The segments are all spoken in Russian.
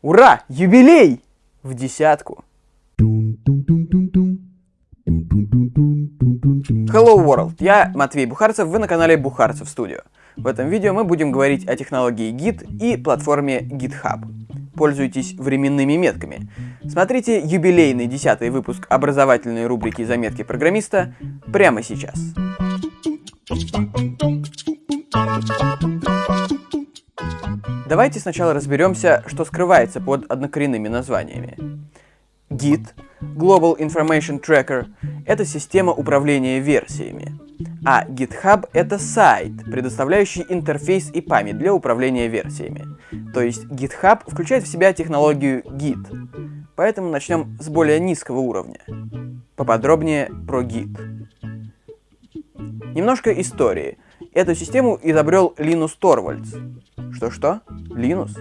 Ура! Юбилей! В десятку. Hello World, я Матвей Бухарцев, вы на канале Бухарцев Студио. В этом видео мы будем говорить о технологии Git и платформе GitHub. Пользуйтесь временными метками. Смотрите юбилейный десятый выпуск образовательной рубрики «Заметки программиста» прямо сейчас. Давайте сначала разберемся, что скрывается под однокоренными названиями. Git, Global Information Tracker, это система управления версиями. А GitHub это сайт, предоставляющий интерфейс и память для управления версиями. То есть GitHub включает в себя технологию Git. Поэтому начнем с более низкого уровня. Поподробнее про Git. Немножко истории. Эту систему изобрел Линус Торвальдс. Что-что? Линус?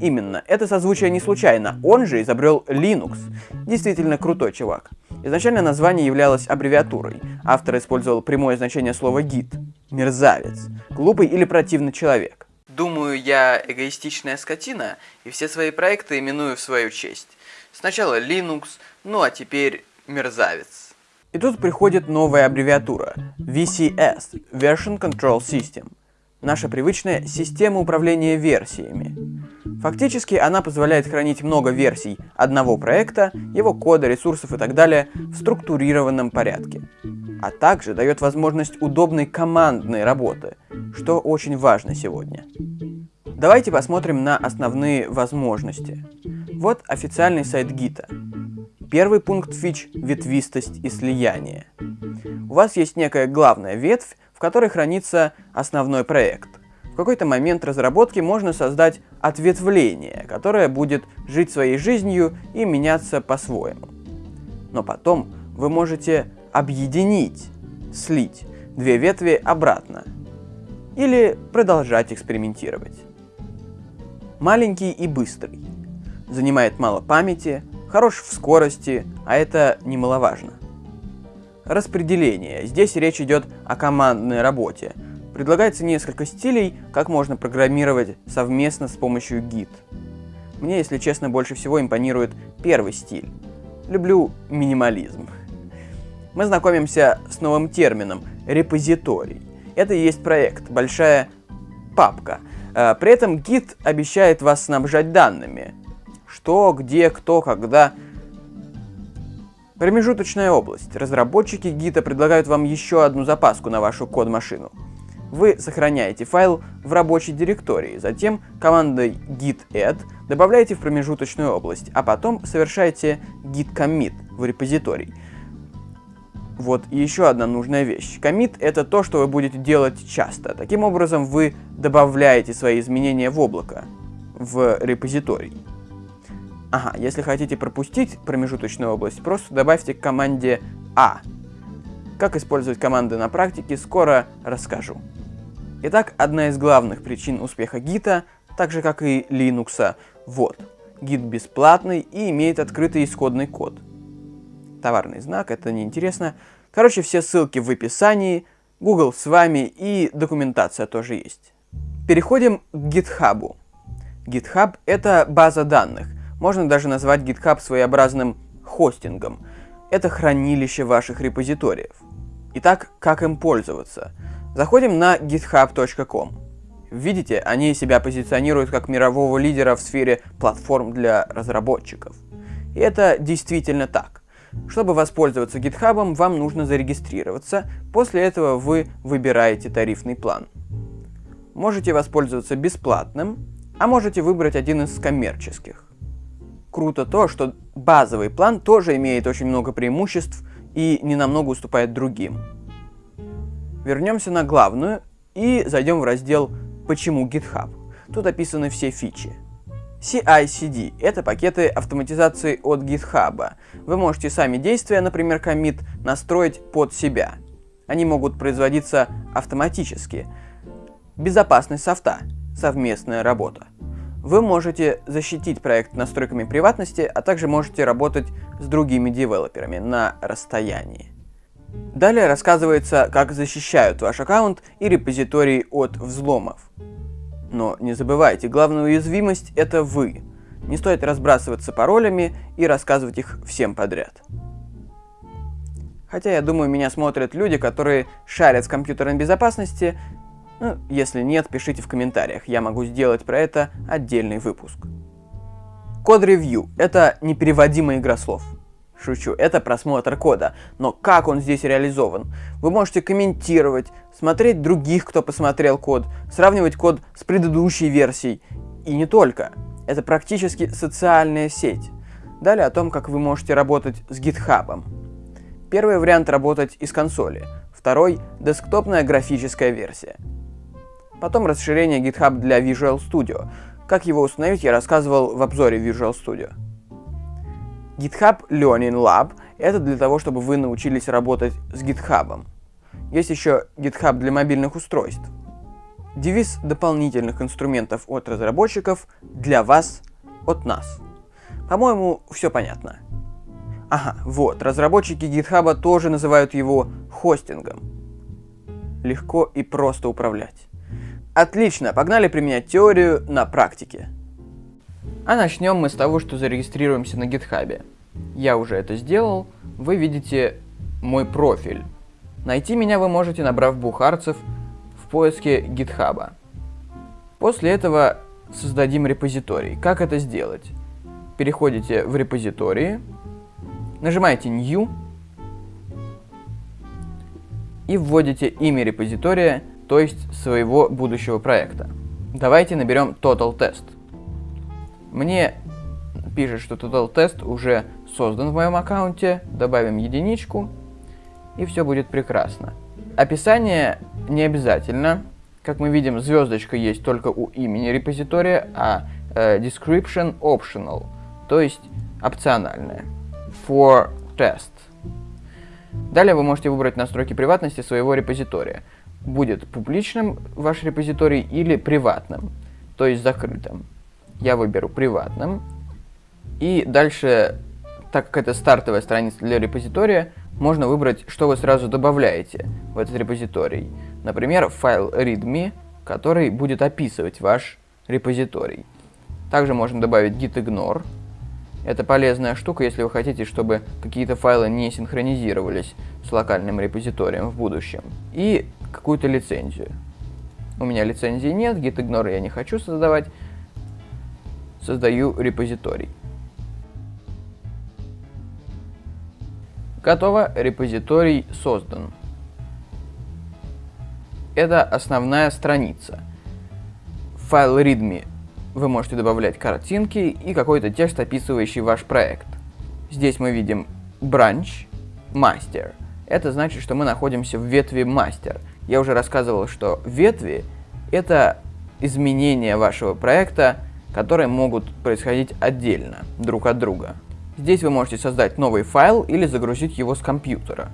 Именно, это созвучие не случайно, он же изобрел Linux. Действительно крутой чувак. Изначально название являлось аббревиатурой. Автор использовал прямое значение слова гид. Мерзавец. Глупый или противный человек. Думаю, я эгоистичная скотина, и все свои проекты именую в свою честь. Сначала Linux, ну а теперь мерзавец. И тут приходит новая аббревиатура – VCS – Version Control System. Наша привычная система управления версиями. Фактически она позволяет хранить много версий одного проекта, его кода, ресурсов и так далее в структурированном порядке. А также дает возможность удобной командной работы, что очень важно сегодня. Давайте посмотрим на основные возможности. Вот официальный сайт гита. Первый пункт фич – ветвистость и слияние. У вас есть некая главная ветвь, в которой хранится основной проект. В какой-то момент разработки можно создать ответвление, которое будет жить своей жизнью и меняться по-своему. Но потом вы можете объединить, слить две ветви обратно или продолжать экспериментировать. Маленький и быстрый. Занимает мало памяти, хорош в скорости, а это немаловажно. Распределение. Здесь речь идет о командной работе. Предлагается несколько стилей, как можно программировать совместно с помощью Git. Мне, если честно, больше всего импонирует первый стиль. Люблю минимализм. Мы знакомимся с новым термином – репозиторий. Это и есть проект, большая папка. Э, при этом Git обещает вас снабжать данными. Что, где, кто, когда – Промежуточная область. Разработчики гита предлагают вам еще одну запаску на вашу код-машину. Вы сохраняете файл в рабочей директории, затем командой git add добавляете в промежуточную область, а потом совершаете git commit в репозиторий. Вот и еще одна нужная вещь. Commit это то, что вы будете делать часто. Таким образом вы добавляете свои изменения в облако, в репозиторий. Ага, если хотите пропустить промежуточную область, просто добавьте к команде А. Как использовать команды на практике, скоро расскажу. Итак, одна из главных причин успеха гита, так же как и Linux, вот. Гид бесплатный и имеет открытый исходный код. Товарный знак, это неинтересно. Короче, все ссылки в описании, Google с вами и документация тоже есть. Переходим к GitHub. GitHub это база данных, можно даже назвать GitHub своеобразным хостингом. Это хранилище ваших репозиториев. Итак, как им пользоваться? Заходим на github.com. Видите, они себя позиционируют как мирового лидера в сфере платформ для разработчиков. И это действительно так. Чтобы воспользоваться GitHub, вам нужно зарегистрироваться, после этого вы выбираете тарифный план. Можете воспользоваться бесплатным, а можете выбрать один из коммерческих круто то, что базовый план тоже имеет очень много преимуществ и не намного уступает другим. Вернемся на главную и зайдем в раздел «Почему GitHub?». Тут описаны все фичи. CI-CD — это пакеты автоматизации от GitHub. Вы можете сами действия, например, commit, настроить под себя. Они могут производиться автоматически. Безопасность софта — совместная работа. Вы можете защитить проект настройками приватности, а также можете работать с другими девелоперами на расстоянии. Далее рассказывается, как защищают ваш аккаунт и репозиторий от взломов. Но не забывайте, главная уязвимость это вы. Не стоит разбрасываться паролями и рассказывать их всем подряд. Хотя, я думаю, меня смотрят люди, которые шарят в компьютерной безопасности. Ну, если нет, пишите в комментариях, я могу сделать про это отдельный выпуск. Код-ревью – это непереводимая игра слов. Шучу, это просмотр кода, но как он здесь реализован? Вы можете комментировать, смотреть других, кто посмотрел код, сравнивать код с предыдущей версией. И не только. Это практически социальная сеть. Далее о том, как вы можете работать с GitHub. Первый вариант работать из консоли, второй – десктопная графическая версия. Потом расширение GitHub для Visual Studio. Как его установить, я рассказывал в обзоре Visual Studio. GitHub Learning Lab — это для того, чтобы вы научились работать с GitHub. Есть еще GitHub для мобильных устройств. Девиз дополнительных инструментов от разработчиков для вас, от нас. По-моему, все понятно. Ага, вот, разработчики GitHub тоже называют его хостингом. Легко и просто управлять. Отлично, погнали применять теорию на практике. А начнем мы с того, что зарегистрируемся на гитхабе. Я уже это сделал, вы видите мой профиль. Найти меня вы можете, набрав бухарцев в поиске гитхаба. После этого создадим репозиторий. Как это сделать? Переходите в репозитории, нажимаете New и вводите имя репозитория, то есть своего будущего проекта. Давайте наберем Total Test. Мне пишет, что Total Test уже создан в моем аккаунте, добавим единичку, и все будет прекрасно. Описание не обязательно. Как мы видим, звездочка есть только у имени репозитория, а э, description optional, то есть опциональное. For test. Далее вы можете выбрать настройки приватности своего репозитория. Будет публичным ваш репозиторий или приватным, то есть закрытым я выберу приватным. И дальше, так как это стартовая страница для репозитория, можно выбрать, что вы сразу добавляете в этот репозиторий. Например, файл readme, который будет описывать ваш репозиторий. Также можно добавить gitignore. Это полезная штука, если вы хотите, чтобы какие-то файлы не синхронизировались с локальным репозиторием в будущем. И какую-то лицензию. У меня лицензии нет, gitignore я не хочу создавать, создаю репозиторий. Готово, репозиторий создан. Это основная страница. В файл readme вы можете добавлять картинки и какой-то текст, описывающий ваш проект. Здесь мы видим branch, master. Это значит, что мы находимся в ветви master. Я уже рассказывал, что ветви — это изменения вашего проекта которые могут происходить отдельно, друг от друга. Здесь вы можете создать новый файл или загрузить его с компьютера.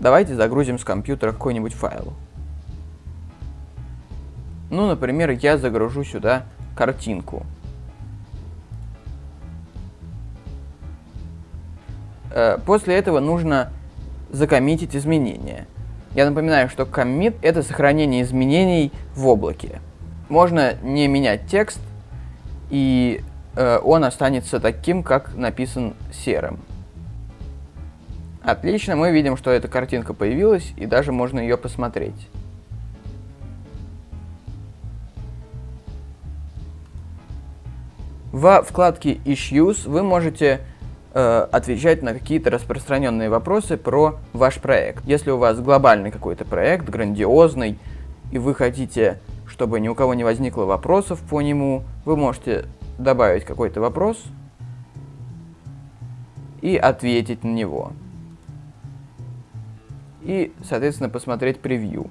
Давайте загрузим с компьютера какой-нибудь файл. Ну, например, я загружу сюда картинку. Э, после этого нужно закоммитить изменения. Я напоминаю, что коммит — это сохранение изменений в облаке можно не менять текст, и э, он останется таким, как написан серым. Отлично, мы видим, что эта картинка появилась, и даже можно ее посмотреть. Во вкладке Issues вы можете отвечать на какие-то распространенные вопросы про ваш проект. Если у вас глобальный какой-то проект, грандиозный, и вы хотите чтобы ни у кого не возникло вопросов по нему, вы можете добавить какой-то вопрос и ответить на него. И, соответственно, посмотреть превью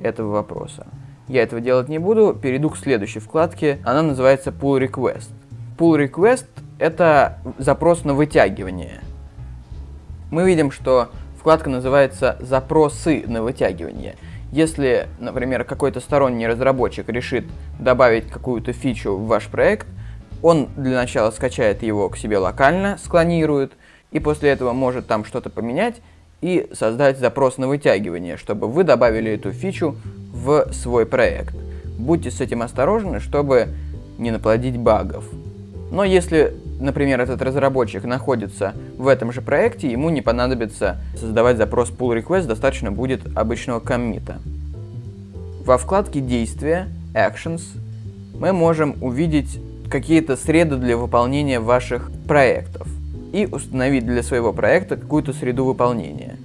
этого вопроса. Я этого делать не буду, перейду к следующей вкладке. Она называется Pull Request. Pull Request — это запрос на вытягивание. Мы видим, что вкладка называется «Запросы на вытягивание». Если, например, какой-то сторонний разработчик решит добавить какую-то фичу в ваш проект, он для начала скачает его к себе локально, склонирует, и после этого может там что-то поменять и создать запрос на вытягивание, чтобы вы добавили эту фичу в свой проект. Будьте с этим осторожны, чтобы не наплодить багов. Но если, например, этот разработчик находится в этом же проекте, ему не понадобится создавать запрос pull request, достаточно будет обычного коммита. Во вкладке действия Actions мы можем увидеть какие-то среды для выполнения ваших проектов и установить для своего проекта какую-то среду выполнения.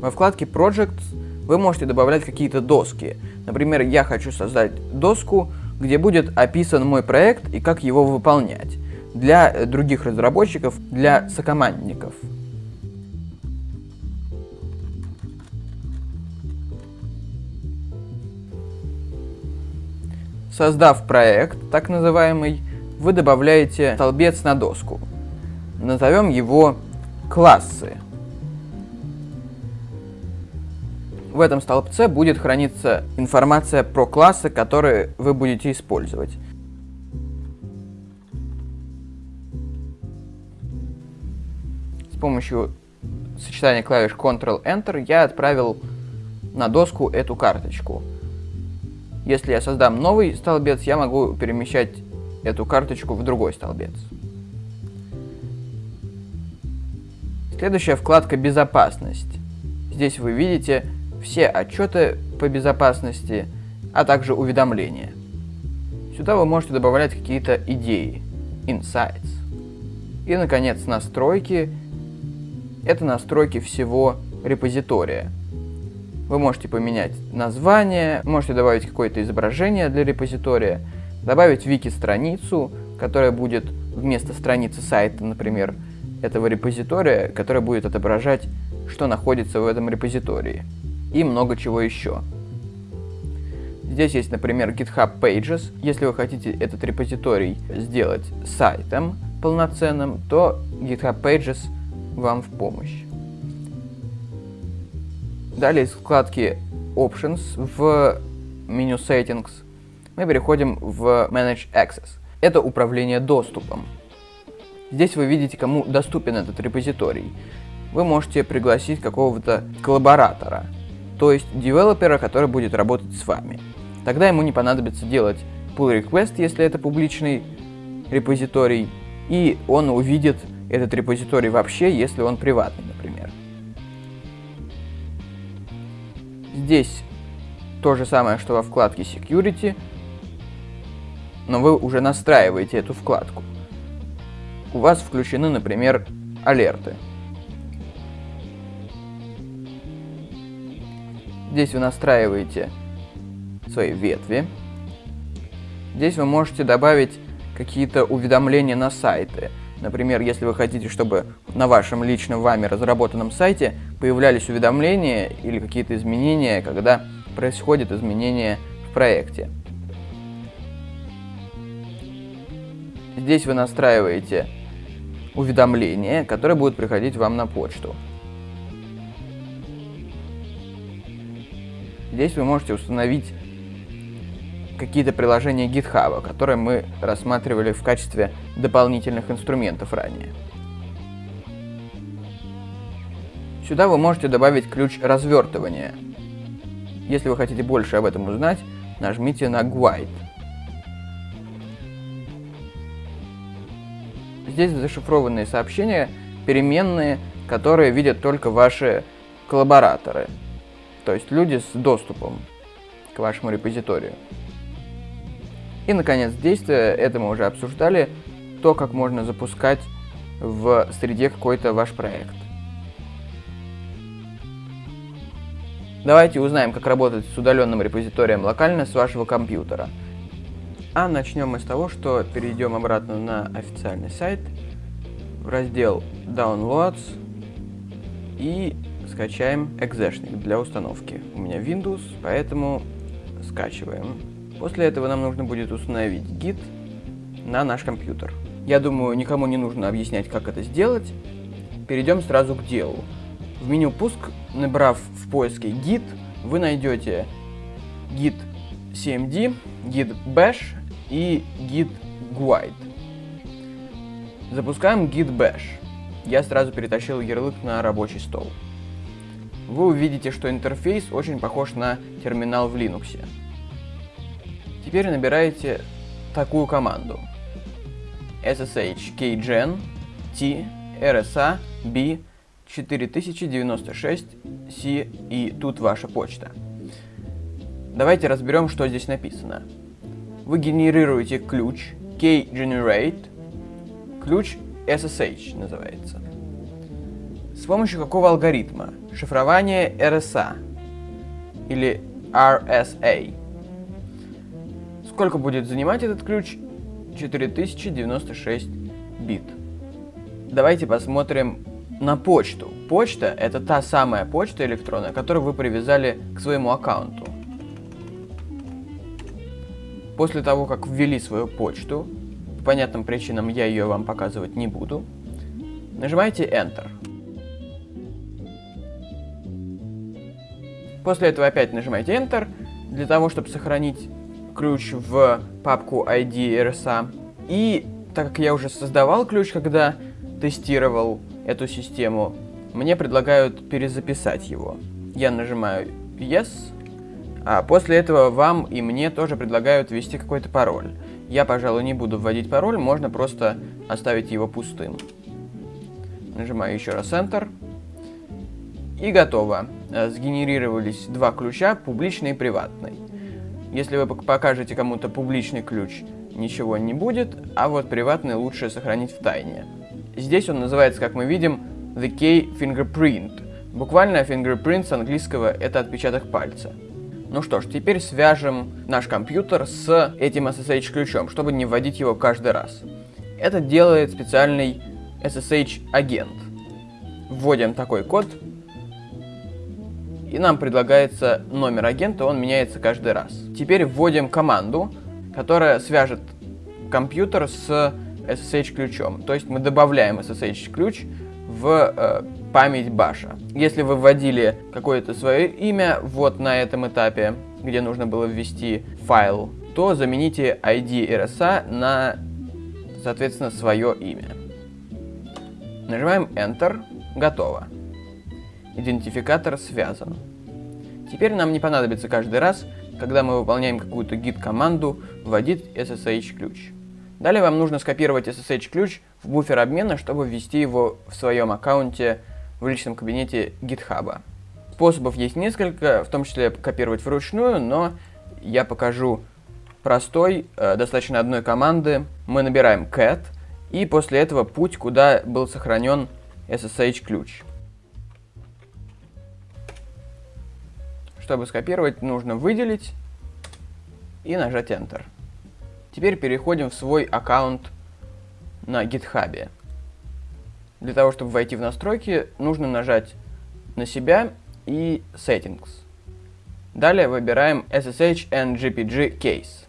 Во вкладке Projects вы можете добавлять какие-то доски. Например, я хочу создать доску, где будет описан мой проект и как его выполнять для других разработчиков, для сокомандников. Создав проект, так называемый, вы добавляете столбец на доску. Назовем его классы. В этом столбце будет храниться информация про классы, которые вы будете использовать. С помощью сочетания клавиш Ctrl-Enter я отправил на доску эту карточку. Если я создам новый столбец, я могу перемещать эту карточку в другой столбец. Следующая вкладка «Безопасность». Здесь вы видите все отчеты по безопасности, а также уведомления. Сюда вы можете добавлять какие-то идеи, insights. И, наконец, настройки. Это настройки всего репозитория. Вы можете поменять название, можете добавить какое-то изображение для репозитория, добавить вики-страницу, которая будет вместо страницы сайта, например, этого репозитория, которая будет отображать, что находится в этом репозитории и много чего еще. Здесь есть, например, GitHub Pages. Если вы хотите этот репозиторий сделать сайтом полноценным, то GitHub Pages вам в помощь. Далее из вкладки Options в меню Settings мы переходим в Manage Access. Это управление доступом. Здесь вы видите, кому доступен этот репозиторий. Вы можете пригласить какого-то коллаборатора, то есть девелопера, который будет работать с вами. Тогда ему не понадобится делать pull request, если это публичный репозиторий, и он увидит этот репозиторий вообще, если он приватный, например. Здесь то же самое, что во вкладке Security, но вы уже настраиваете эту вкладку. У вас включены, например, алерты. Здесь вы настраиваете свои ветви. Здесь вы можете добавить какие-то уведомления на сайты. Например, если вы хотите, чтобы на вашем личном вами разработанном сайте появлялись уведомления или какие-то изменения, когда происходит изменение в проекте. Здесь вы настраиваете уведомления, которые будут приходить вам на почту. Здесь вы можете установить какие-то приложения GitHub, которые мы рассматривали в качестве дополнительных инструментов ранее. Сюда вы можете добавить ключ развертывания. Если вы хотите больше об этом узнать, нажмите на Guide. Здесь зашифрованные сообщения, переменные, которые видят только ваши коллабораторы то есть люди с доступом к вашему репозиторию. И, наконец, действие, это мы уже обсуждали, то, как можно запускать в среде какой-то ваш проект. Давайте узнаем, как работать с удаленным репозиторием локально с вашего компьютера. А начнем мы с того, что перейдем обратно на официальный сайт, в раздел Downloads и скачаем экзешник для установки. У меня Windows, поэтому скачиваем. После этого нам нужно будет установить Git на наш компьютер. Я думаю, никому не нужно объяснять, как это сделать. Перейдем сразу к делу. В меню «Пуск», набрав в поиске Git, вы найдете Git CMD, Git Bash и Git Guide. Запускаем Git Bash. Я сразу перетащил ярлык на рабочий стол вы увидите, что интерфейс очень похож на терминал в Linux. Теперь набираете такую команду. ssh kgen t rsa b 4096 c и тут ваша почта. Давайте разберем, что здесь написано. Вы генерируете ключ kGenerate, ключ SSH называется. С помощью какого алгоритма? Шифрование RSA или RSA. Сколько будет занимать этот ключ? 4096 бит. Давайте посмотрим на почту. Почта — это та самая почта электронная, которую вы привязали к своему аккаунту. После того, как ввели свою почту, по понятным причинам я ее вам показывать не буду, нажимаете Enter. После этого опять нажимаете Enter, для того, чтобы сохранить ключ в папку ID RSA. И так как я уже создавал ключ, когда тестировал эту систему, мне предлагают перезаписать его. Я нажимаю Yes, а после этого вам и мне тоже предлагают ввести какой-то пароль. Я, пожалуй, не буду вводить пароль, можно просто оставить его пустым. Нажимаю еще раз Enter. И готово. Э, сгенерировались два ключа, публичный и приватный. Если вы покажете кому-то публичный ключ, ничего не будет, а вот приватный лучше сохранить в тайне. Здесь он называется, как мы видим, The Key Fingerprint. Буквально fingerprint с английского это отпечаток пальца. Ну что ж, теперь свяжем наш компьютер с этим SSH-ключом, чтобы не вводить его каждый раз. Это делает специальный SSH-агент. Вводим такой код, и нам предлагается номер агента, он меняется каждый раз. Теперь вводим команду, которая свяжет компьютер с SSH-ключом. То есть мы добавляем SSH-ключ в э, память баша. Если вы вводили какое-то свое имя вот на этом этапе, где нужно было ввести файл, то замените ID RSA на, соответственно, свое имя. Нажимаем Enter. Готово. Идентификатор связан. Теперь нам не понадобится каждый раз, когда мы выполняем какую-то git-команду, вводить SSH-ключ. Далее вам нужно скопировать SSH-ключ в буфер обмена, чтобы ввести его в своем аккаунте в личном кабинете GitHub. Способов есть несколько, в том числе копировать вручную, но я покажу простой, э, достаточно одной команды. Мы набираем cat, и после этого путь, куда был сохранен SSH-ключ. Чтобы скопировать, нужно выделить и нажать Enter. Теперь переходим в свой аккаунт на GitHub. Для того, чтобы войти в настройки, нужно нажать на себя и Settings. Далее выбираем SSH and GPG Case.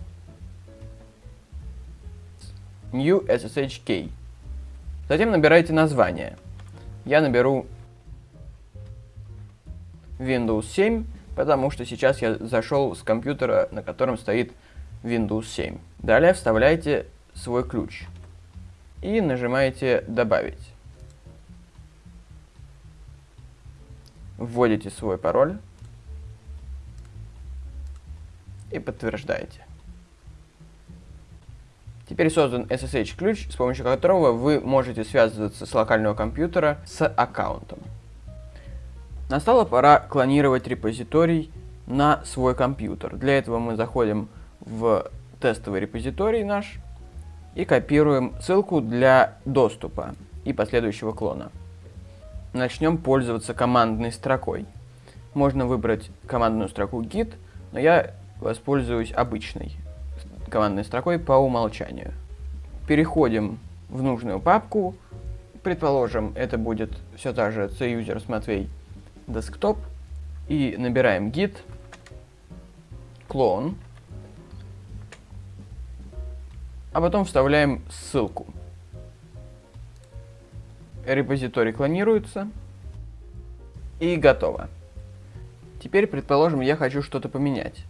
New SSH Key. Затем набираете название. Я наберу Windows 7, потому что сейчас я зашел с компьютера, на котором стоит Windows 7. Далее вставляете свой ключ и нажимаете «Добавить». Вводите свой пароль и подтверждаете. Теперь создан SSH-ключ, с помощью которого вы можете связываться с локального компьютера с аккаунтом. Настала пора клонировать репозиторий на свой компьютер. Для этого мы заходим в тестовый репозиторий наш и копируем ссылку для доступа и последующего клона. Начнем пользоваться командной строкой. Можно выбрать командную строку git, но я воспользуюсь обычной командной строкой по умолчанию. Переходим в нужную папку. Предположим, это будет все та же C-User Matvey Desktop. И набираем git clone а потом вставляем ссылку. Репозиторий клонируется. И готово. Теперь, предположим, я хочу что-то поменять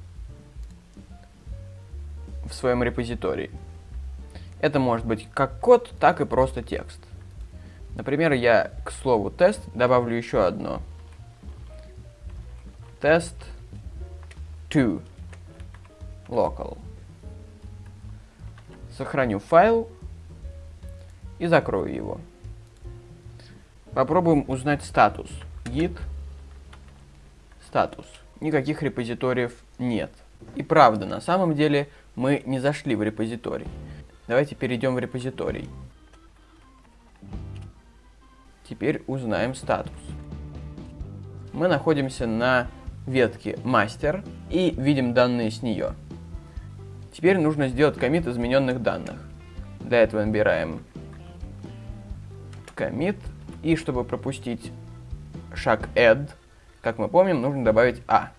в своем репозитории. Это может быть как код, так и просто текст. Например, я к слову тест добавлю еще одно. Тест to local. сохраню файл и закрою его. Попробуем узнать статус. Git статус. Никаких репозиториев нет. И правда, на самом деле мы не зашли в репозиторий. Давайте перейдем в репозиторий. Теперь узнаем статус. Мы находимся на ветке мастер и видим данные с нее. Теперь нужно сделать комит измененных данных. Для этого набираем commit и чтобы пропустить шаг add, как мы помним, нужно добавить a.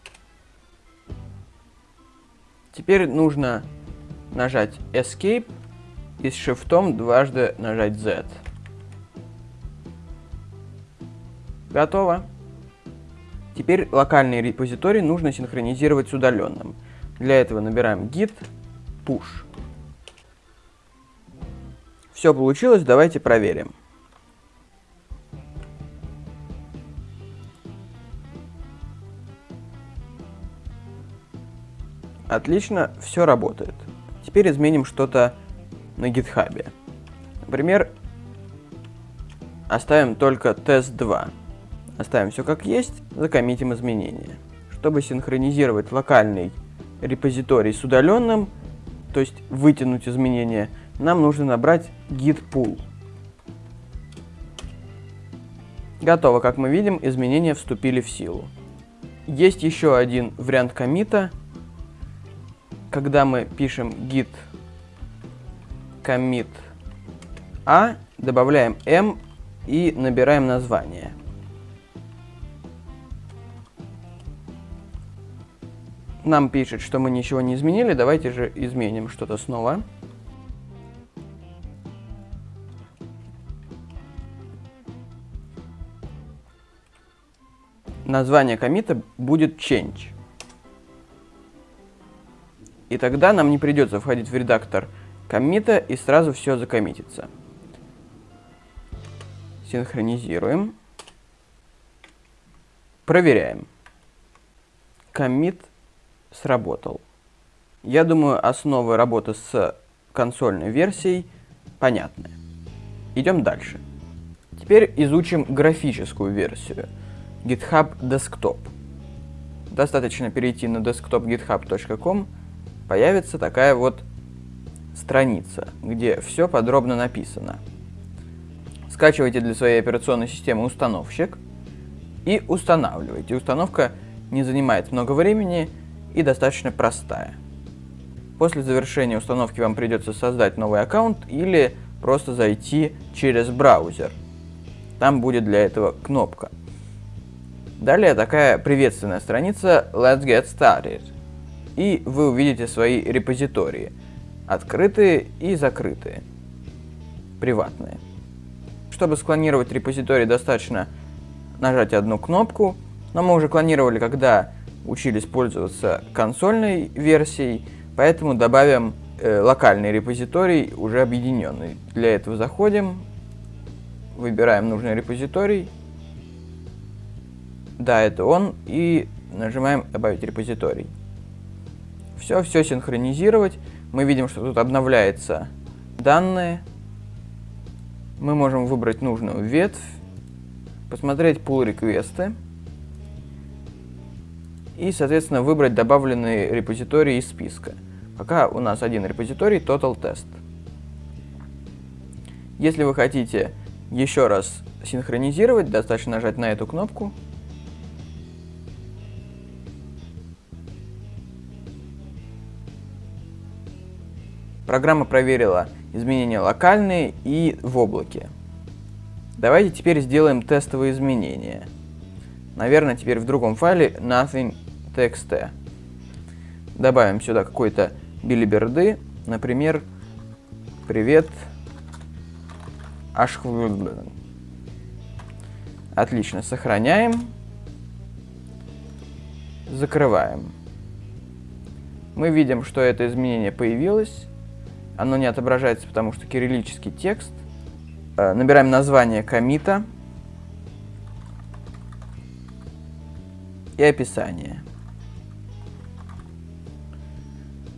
Теперь нужно нажать escape и с шифтом дважды нажать Z. Готово. Теперь локальный репозиторий нужно синхронизировать с удаленным. Для этого набираем git push. Все получилось, давайте проверим. Отлично, все работает. Теперь изменим что-то на гитхабе. Например, оставим только тест 2. Оставим все как есть, закоммитим изменения. Чтобы синхронизировать локальный репозиторий с удаленным, то есть вытянуть изменения, нам нужно набрать git pull. Готово, как мы видим, изменения вступили в силу. Есть еще один вариант комита. Когда мы пишем git commit a, добавляем m и набираем название. Нам пишет, что мы ничего не изменили, давайте же изменим что-то снова. Название комита будет change. И тогда нам не придется входить в редактор комита и сразу все закоммитится. Синхронизируем. Проверяем. Коммит сработал. Я думаю, основы работы с консольной версией понятны. Идем дальше. Теперь изучим графическую версию GitHub Desktop. Достаточно перейти на desktop.github.com, появится такая вот страница, где все подробно написано. Скачивайте для своей операционной системы установщик и устанавливайте. Установка не занимает много времени и достаточно простая. После завершения установки вам придется создать новый аккаунт или просто зайти через браузер. Там будет для этого кнопка. Далее такая приветственная страница Let's Get Started. И вы увидите свои репозитории – открытые и закрытые, приватные. Чтобы склонировать репозиторий, достаточно нажать одну кнопку, но мы уже клонировали, когда учились пользоваться консольной версией, поэтому добавим э, локальный репозиторий, уже объединенный. Для этого заходим, выбираем нужный репозиторий, да, это он, и нажимаем «Добавить репозиторий». Все, все синхронизировать мы видим, что тут обновляются данные. Мы можем выбрать нужную ветвь, посмотреть pull реквесты и, соответственно, выбрать добавленные репозитории из списка. Пока у нас один репозиторий Total Test. Если вы хотите еще раз синхронизировать, достаточно нажать на эту кнопку Программа проверила изменения локальные и в облаке. Давайте теперь сделаем тестовые изменения. Наверное, теперь в другом файле nothing.txt. Добавим сюда какой-то билиберды, например, привет Отлично, сохраняем, закрываем. Мы видим, что это изменение появилось. Оно не отображается, потому что кириллический текст. Э, набираем название комита и описание.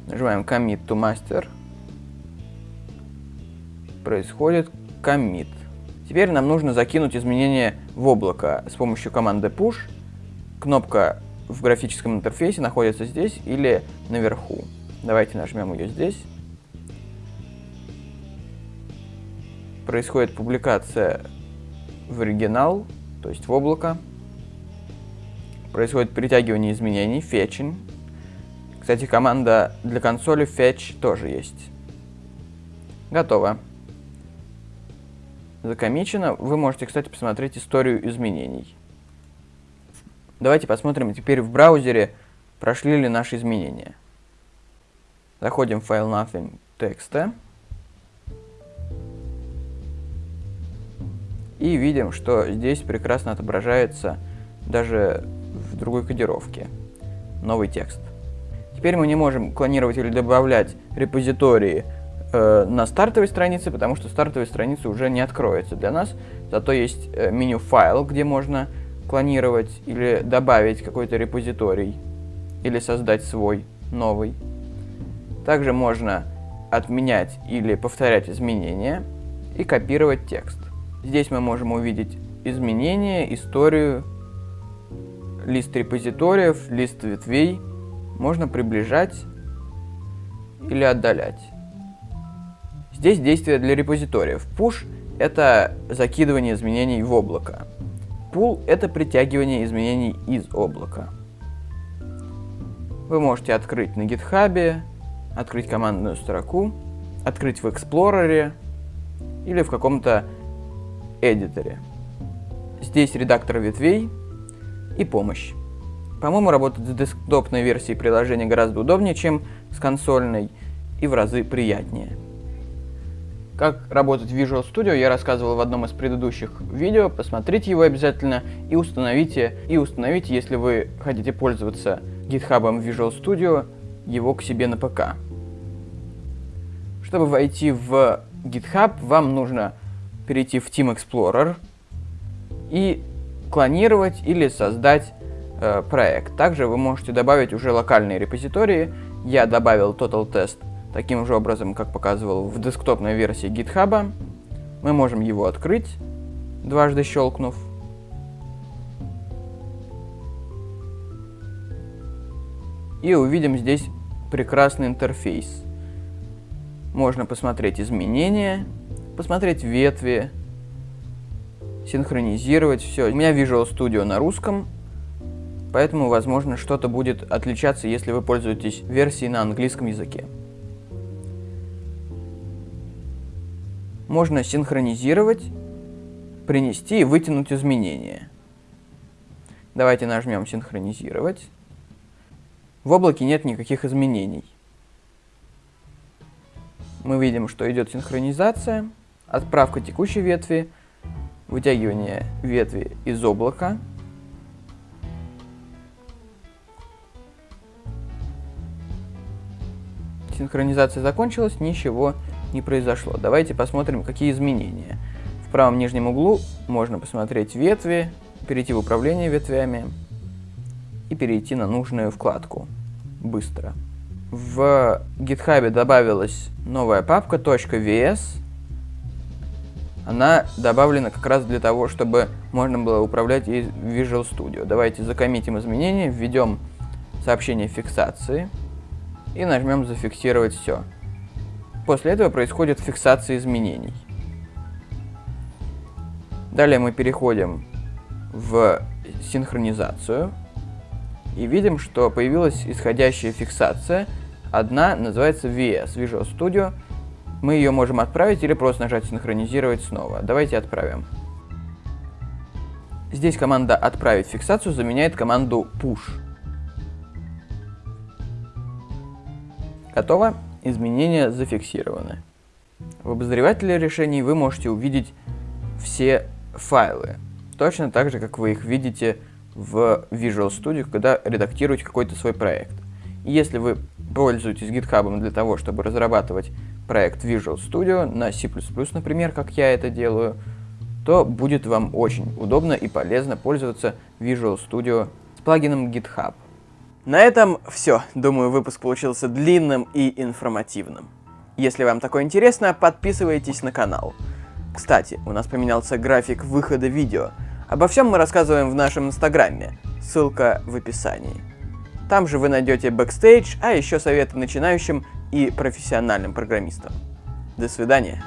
Нажимаем commit to master. происходит commit. Теперь нам нужно закинуть изменения в облако с помощью команды push. Кнопка в графическом интерфейсе находится здесь или наверху. Давайте нажмем ее здесь. Происходит публикация в оригинал, то есть в облако. Происходит притягивание изменений, fetching. Кстати, команда для консоли fetch тоже есть. Готово. Закомичено. Вы можете, кстати, посмотреть историю изменений. Давайте посмотрим теперь в браузере, прошли ли наши изменения. Заходим в файл nothing текста. И видим, что здесь прекрасно отображается даже в другой кодировке новый текст. Теперь мы не можем клонировать или добавлять репозитории э, на стартовой странице, потому что стартовая страница уже не откроется для нас. Зато есть э, меню файл, где можно клонировать или добавить какой-то репозиторий, или создать свой новый. Также можно отменять или повторять изменения и копировать текст. Здесь мы можем увидеть изменения, историю, лист репозиториев, лист ветвей. Можно приближать или отдалять. Здесь действие для репозиториев. Push — это закидывание изменений в облако. Pull — это притягивание изменений из облака. Вы можете открыть на GitHub, открыть командную строку, открыть в Explorer или в каком-то эдиторе. Здесь редактор ветвей и помощь. По-моему, работать с десктопной версией приложения гораздо удобнее, чем с консольной, и в разы приятнее. Как работать в Visual Studio я рассказывал в одном из предыдущих видео, посмотрите его обязательно и установите, и установите, если вы хотите пользоваться GitHub Visual Studio, его к себе на ПК. Чтобы войти в GitHub, вам нужно перейти в Team Explorer и клонировать или создать э, проект. Также вы можете добавить уже локальные репозитории. Я добавил Total Test таким же образом, как показывал в десктопной версии GitHub. Мы можем его открыть, дважды щелкнув. И увидим здесь прекрасный интерфейс. Можно посмотреть изменения, посмотреть ветви, синхронизировать все. У меня Visual Studio на русском, поэтому, возможно, что-то будет отличаться, если вы пользуетесь версией на английском языке. Можно синхронизировать, принести и вытянуть изменения. Давайте нажмем «Синхронизировать». В облаке нет никаких изменений. Мы видим, что идет синхронизация, отправка текущей ветви, вытягивание ветви из облака. Синхронизация закончилась, ничего не произошло. Давайте посмотрим, какие изменения. В правом нижнем углу можно посмотреть ветви, перейти в управление ветвями и перейти на нужную вкладку быстро. В GitHub добавилась новая папка .vs. Она добавлена как раз для того, чтобы можно было управлять и Visual Studio. Давайте закоммитим изменения, введем сообщение фиксации и нажмем «Зафиксировать все». После этого происходит фиксация изменений. Далее мы переходим в синхронизацию и видим, что появилась исходящая фиксация. Одна называется VS, Visual Studio. Мы ее можем отправить или просто нажать синхронизировать снова. Давайте отправим. Здесь команда «Отправить фиксацию» заменяет команду «Push». Готово изменения зафиксированы. В обозревателе решений вы можете увидеть все файлы, точно так же, как вы их видите в Visual Studio, когда редактируете какой-то свой проект. И если вы пользуетесь GitHub для того, чтобы разрабатывать проект Visual Studio на C++, например, как я это делаю, то будет вам очень удобно и полезно пользоваться Visual Studio с плагином GitHub. На этом все. Думаю, выпуск получился длинным и информативным. Если вам такое интересно, подписывайтесь на канал. Кстати, у нас поменялся график выхода видео. Обо всем мы рассказываем в нашем инстаграме, ссылка в описании. Там же вы найдете бэкстейдж, а еще советы начинающим и профессиональным программистам. До свидания.